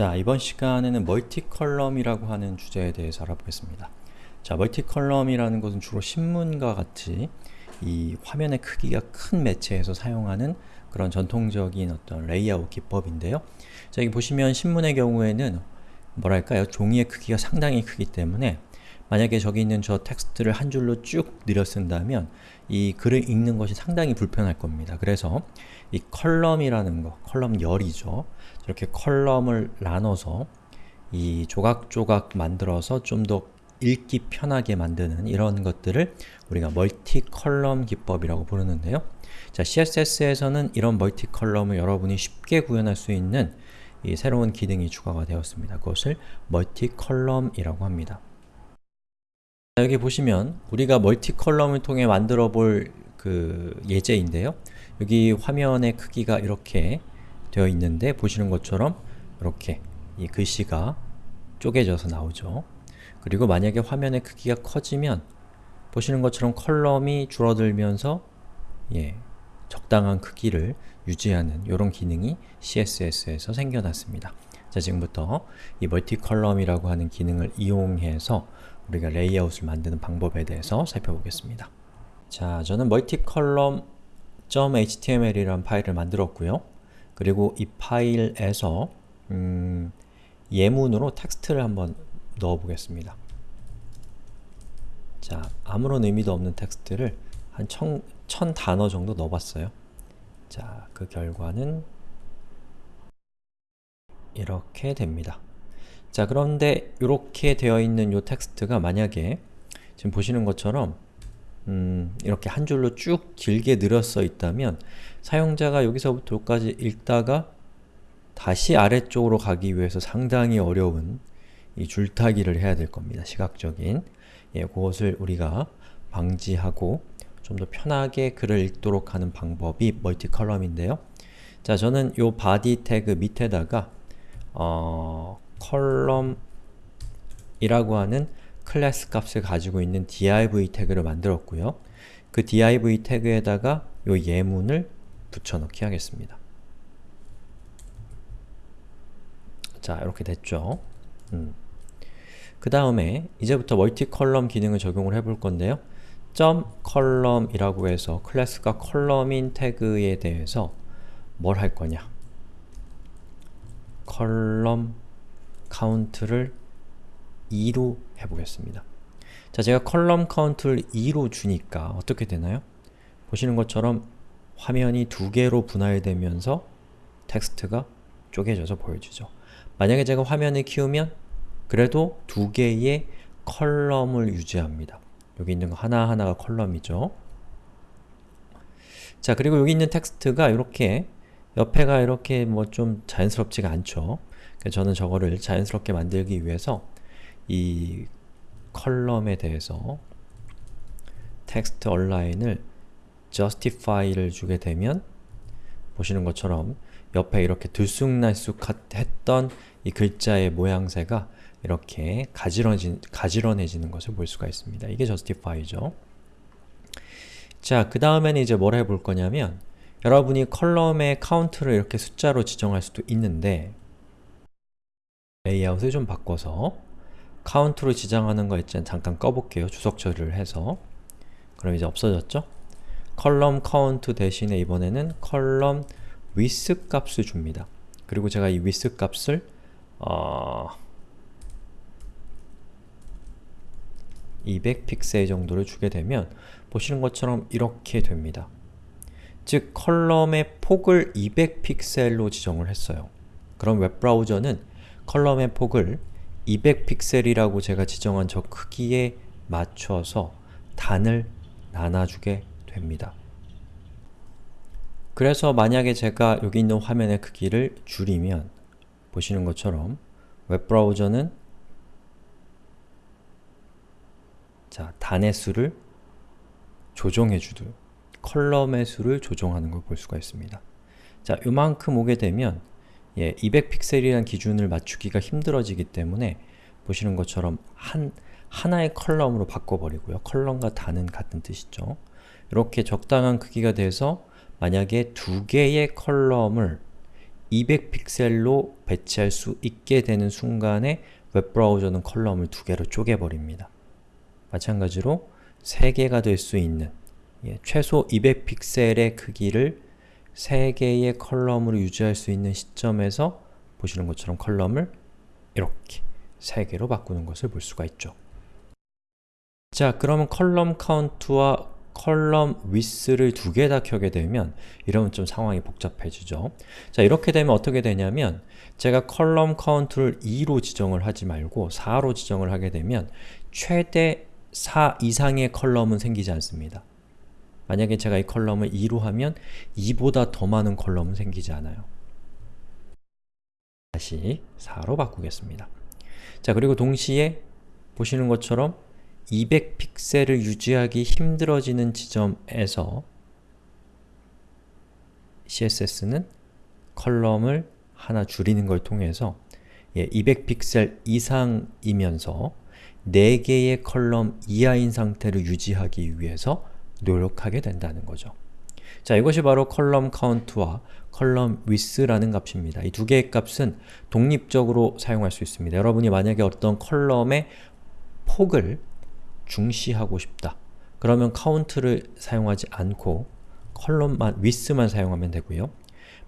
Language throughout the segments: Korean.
자, 이번 시간에는 multi-column이라고 하는 주제에 대해서 알아보겠습니다. 자, multi-column이라는 것은 주로 신문과 같이 이 화면의 크기가 큰 매체에서 사용하는 그런 전통적인 어떤 레이아웃 기법인데요. 자, 여기 보시면 신문의 경우에는 뭐랄까요? 종이의 크기가 상당히 크기 때문에 만약에 저기 있는 저 텍스트를 한 줄로 쭉 늘여 쓴다면 이 글을 읽는 것이 상당히 불편할 겁니다. 그래서 이 column이라는 거, column 열이죠. 저렇게 column을 나눠서 이 조각조각 만들어서 좀 더 읽기 편하게 만드는 이런 것들을 우리가 multi column 기법이라고 부르는데요. 자, CSS에서는 이런 multi column을 여러분이 쉽게 구현할 수 있는 이 새로운 기능이 추가가 되었습니다. 그것을 multi column이라고 합니다. 여기 보시면 우리가 multi column을 통해 만들어 볼 그 예제인데요. 여기 화면의 크기가 이렇게 되어 있는데 보시는 것처럼 이렇게 이 글씨가 쪼개져서 나오죠. 그리고 만약에 화면의 크기가 커지면 보시는 것처럼 column이 줄어들면서 예, 적당한 크기를 유지하는 이런 기능이 CSS에서 생겨났습니다. 자, 지금부터 이 multi column이라고 하는 기능을 이용해서 우리가 레이아웃을 만드는 방법에 대해서 살펴보겠습니다. 자, 저는 multicolumn.html이라는 파일을 만들었고요. 그리고 이 파일에서 음, 예문으로 텍스트를 한번 넣어보겠습니다. 자, 아무런 의미도 없는 텍스트를 한 천, 천 단어 정도 넣어봤어요. 자, 그 결과는 이렇게 됩니다. 자 그런데 이렇게 되어 있는 이 텍스트가 만약에 지금 보시는 것처럼 음, 이렇게 한 줄로 쭉 길게 늘어서 있다면 사용자가 여기서부터 여기까지 읽다가 다시 아래쪽으로 가기 위해서 상당히 어려운 이 줄타기를 해야 될 겁니다. 시각적인 예, 그것을 우리가 방지하고 좀 더 편하게 글을 읽도록 하는 방법이 multi column인데요. 자, 저는 요 body 태그 밑에다가 어, column이라고 하는 클래스 값을 가지고 있는 div 태그를 만들었고요. 그 div 태그에다가 요 예문을 붙여넣기 하겠습니다. 자, 이렇게 됐죠. 음. 그 다음에 이제부터 multi column 기능을 적용을 해볼 건데요. 점 column이라고 해서 클래스가 column인 태그에 대해서 뭘 할 거냐 column count를 2로 해보겠습니다. 자, 제가 column count를 2로 주니까 어떻게 되나요? 보시는 것처럼 화면이 두 개로 분할되면서 텍스트가 쪼개져서 보여주죠. 만약에 제가 화면을 키우면 그래도 두 개의 column을 유지합니다. 여기 있는 거 하나하나가 column이죠. 자, 그리고 여기 있는 텍스트가 이렇게 옆에가 이렇게 뭐 좀 자연스럽지가 않죠. 저는 저거를 자연스럽게 만들기 위해서 이 column에 대해서 text align을 justify를 주게 되면 보시는 것처럼 옆에 이렇게 들쑥날쑥 했던 이 글자의 모양새가 이렇게 가지런해지, 가지런해지는 것을 볼 수가 있습니다. 이게 justify죠. 자, 그 다음에는 이제 뭘 해볼 거냐면 여러분이 column의 count를 이렇게 숫자로 지정할 수도 있는데 레이아웃을 좀 바꿔서 count로 지정하는 거 있잖아요. 잠깐 꺼볼게요. 주석 처리를 해서 그럼 이제 없어졌죠? column count 대신에 이번에는 column width 값을 줍니다. 그리고 제가 이 위스 값을 어... 200픽셀 정도를 주게 되면 보시는 것처럼 이렇게 됩니다. 즉, column의 폭을 200픽셀로 지정을 했어요. 그럼 웹브라우저는 column의 폭을 200픽셀이라고 제가 지정한 저 크기에 맞춰서 단을 나눠주게 됩니다. 그래서 만약에 제가 여기 있는 화면의 크기를 줄이면 보시는 것처럼 웹브라우저는 자, 단의 수를 조정해 주듯 column의 수를 조정하는 걸 볼 수가 있습니다. 자, 요만큼 오게 되면 예, 200픽셀이라는 기준을 맞추기가 힘들어지기 때문에 보시는 것처럼 한, 하나의 column으로 바꿔버리고요. column과 단은 같은 뜻이죠. 이렇게 적당한 크기가 돼서 만약에 두 개의 column을 200픽셀로 배치할 수 있게 되는 순간에 웹브라우저는 column을 두 개로 쪼개버립니다. 마찬가지로 3개가 될 수 있는 예, 최소 200픽셀의 크기를 3개의 column으로 유지할 수 있는 시점에서 보시는 것처럼 column을 이렇게 3개로 바꾸는 것을 볼 수가 있죠. 자, 그러면 column count와 column width를 두 개 다 켜게 되면 이러면 좀 상황이 복잡해지죠. 자, 이렇게 되면 어떻게 되냐면 제가 column count를 2로 지정을 하지 말고 4로 지정을 하게 되면 최대 4 이상의 column은 생기지 않습니다. 만약에 제가 이 column을 2로 하면 2보다 더 많은 column은 생기지 않아요. 다시 4로 바꾸겠습니다. 자, 그리고 동시에 보시는 것처럼 200픽셀을 유지하기 힘들어지는 지점에서 CSS는 column을 하나 줄이는 걸 통해서 예, 200픽셀 이상이면서 4개의 column 이하인 상태를 유지하기 위해서 노력하게 된다는 거죠. 자, 이것이 바로 column count와 column width라는 값입니다. 이 두 개의 값은 독립적으로 사용할 수 있습니다. 여러분이 만약에 어떤 column의 폭을 중시하고 싶다. 그러면 count를 사용하지 않고 column만, width만 사용하면 되고요.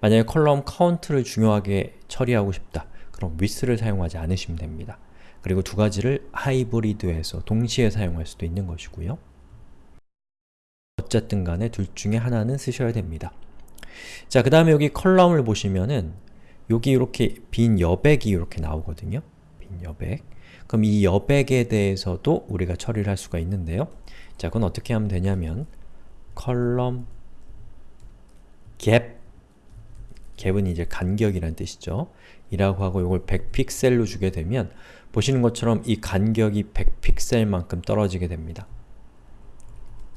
만약에 column count를 중요하게 처리하고 싶다. 그럼 width를 사용하지 않으시면 됩니다. 그리고 두 가지를 하이브리드해서 동시에 사용할 수도 있는 것이고요. 어쨌든 간에 둘 중에 하나는 쓰셔야 됩니다. 자, 그 다음에 여기 column을 보시면은 여기 이렇게 빈 여백이 이렇게 나오거든요. 빈 여백. 그럼 이 여백에 대해서도 우리가 처리를 할 수가 있는데요. 자, 그건 어떻게 하면 되냐면 컬럼 갭 갭은 이제 간격이란 뜻이죠. 이라고 하고 이걸 100픽셀로 주게 되면 보시는 것처럼 이 간격이 100픽셀만큼 떨어지게 됩니다.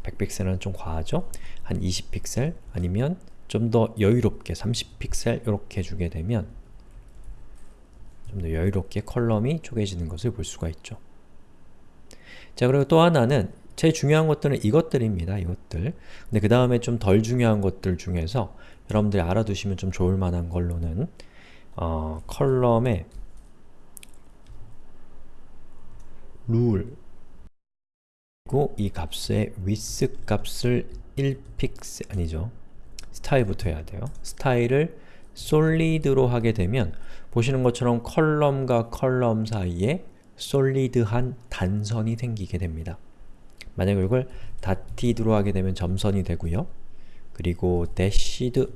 100픽셀은 좀 과하죠? 한 20픽셀 아니면 좀 더 여유롭게 30픽셀 이렇게 주게 되면 좀 더 여유롭게 column이 쪼개지는 것을 볼 수가 있죠. 자 그리고 또 하나는 제일 중요한 것들은 이것들입니다. 이것들. 근데 그 다음에 좀 덜 중요한 것들 중에서 여러분들이 알아두시면 좀 좋을 만한 걸로는 어, column의 rule 그리고 이 값의 width 값을 1픽셀 아니죠. 스타일부터 해야 돼요. 스타일을 solid로 하게 되면 보시는 것처럼 column과 column 사이에 solid한 단선이 생기게 됩니다. 만약 이걸 dotted로 하게 되면 점선이 되고요. 그리고 dashed로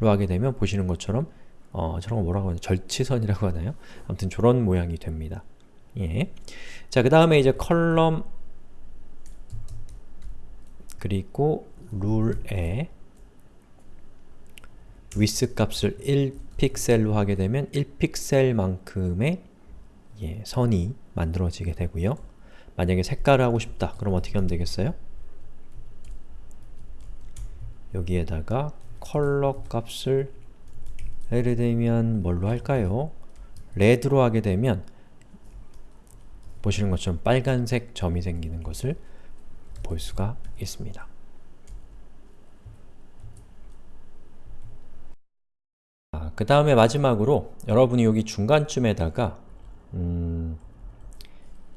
하게 되면 보시는 것처럼 어, 저런 거 뭐라고 하나 절치선이라고 하나요? 아무튼 저런 모양이 됩니다 예. 자, 그 다음에 이제 column 그리고 룰에 위스 값을 1픽셀로 하게 되면 1픽셀만큼의 예, 선이 만들어지게 되고요. 만약에 색깔을 하고 싶다. 그럼 어떻게 하면 되겠어요? 여기에다가 컬러 값을 예를 들면 뭘로 할까요? 레드로 하게 되면 보시는 것처럼 빨간색 점이 생기는 것을 볼 수가 있습니다. 아, 그 다음에 마지막으로 여러분이 여기 중간쯤에다가 음,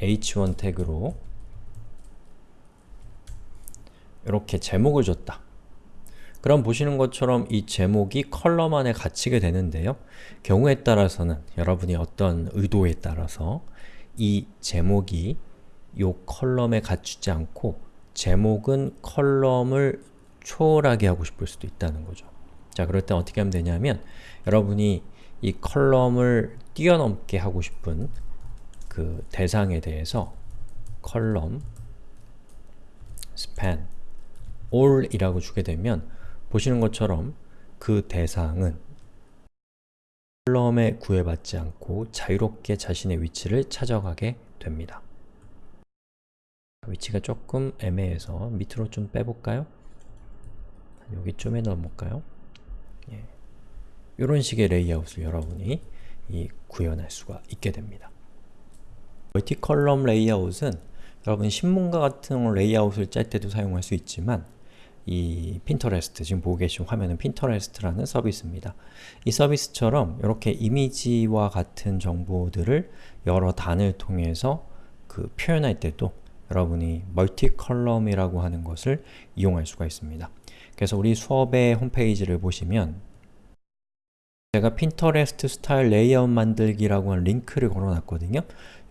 h1 태그로 이렇게 제목을 줬다. 그럼 보시는 것처럼 이 제목이 컬럼 안에 갇히게 되는데요. 경우에 따라서는 여러분이 어떤 의도에 따라서 이 제목이 요 column에 갇히지 않고 제목은 column을 초월하게 하고 싶을 수도 있다는 거죠. 자, 그럴 때 어떻게 하면 되냐면 여러분이 이 column을 뛰어넘게 하고 싶은 그 대상에 대해서 column span all이라고 주게 되면 보시는 것처럼 그 대상은 column에 구애받지 않고 자유롭게 자신의 위치를 찾아가게 됩니다. 위치가 조금 애매해서 밑으로 좀 빼볼까요? 여기쯤에 넣어볼까요? 예. 이런 식의 레이아웃을 여러분이 구현할 수가 있게 됩니다. multi-column 레이아웃은 여러분 신문과 같은 레이아웃을 짤 때도 사용할 수 있지만 이 Pinterest, 지금 보고 계신 화면은 Pinterest라는 서비스입니다. 이 서비스처럼 이렇게 이미지와 같은 정보들을 여러 단을 통해서 그 표현할 때도 여러분이 multi column이라고 하는 것을 이용할 수가 있습니다. 그래서 우리 수업의 홈페이지를 보시면 제가 Pinterest 스타일 레이아웃 만들기라고 하는 링크를 걸어놨거든요.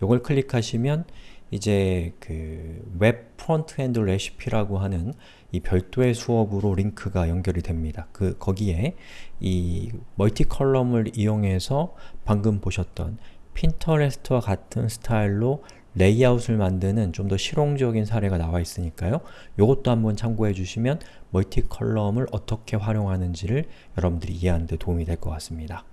이걸 클릭하시면 이제 그 웹 frontend 레시피라고 하는 이 별도의 수업으로 링크가 연결이 됩니다. 그 거기에 이 multi column을 이용해서 방금 보셨던 Pinterest와 같은 스타일로 레이아웃을 만드는 좀 더 실용적인 사례가 나와 있으니까요. 이것도 한번 참고해 주시면 multi column을 어떻게 활용하는지를 여러분들이 이해하는 데 도움이 될 것 같습니다.